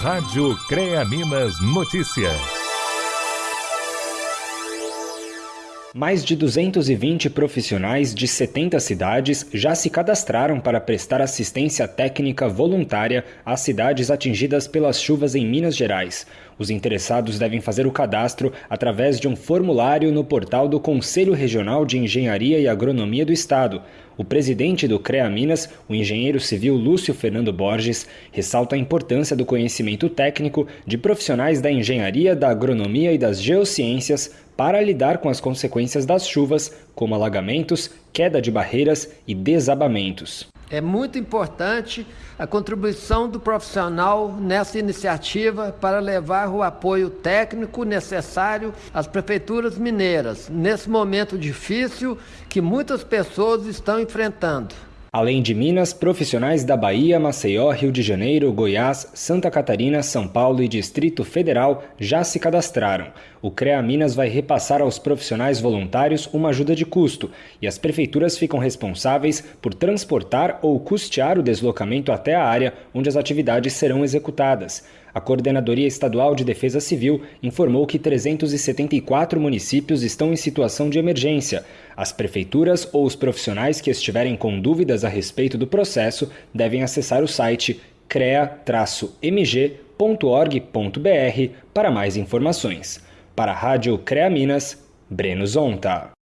Rádio CREA Minas Notícias. Mais de 220 profissionais de 70 cidades já se cadastraram para prestar assistência técnica voluntária às cidades atingidas pelas chuvas em Minas Gerais. Os interessados devem fazer o cadastro através de um formulário no portal do Conselho Regional de Engenharia e Agronomia do Estado. O presidente do CREA Minas, o engenheiro civil Lúcio Fernando Borges, ressalta a importância do conhecimento técnico de profissionais da engenharia, da agronomia e das geociências para lidar com as consequências das chuvas, como alagamentos, queda de barreiras e desabamentos. É muito importante a contribuição do profissional nessa iniciativa para levar o apoio técnico necessário às prefeituras mineiras, nesse momento difícil que muitas pessoas estão enfrentando. Além de Minas, profissionais da Bahia, Maceió, Rio de Janeiro, Goiás, Santa Catarina, São Paulo e Distrito Federal já se cadastraram. O CREA Minas vai repassar aos profissionais voluntários uma ajuda de custo e as prefeituras ficam responsáveis por transportar ou custear o deslocamento até a área onde as atividades serão executadas. A Coordenadoria Estadual de Defesa Civil informou que 374 municípios estão em situação de emergência. As prefeituras ou os profissionais que estiverem com dúvidas a respeito do processo devem acessar o site crea-mg.org.br para mais informações. Para a Rádio CREA Minas, Breno Zonta.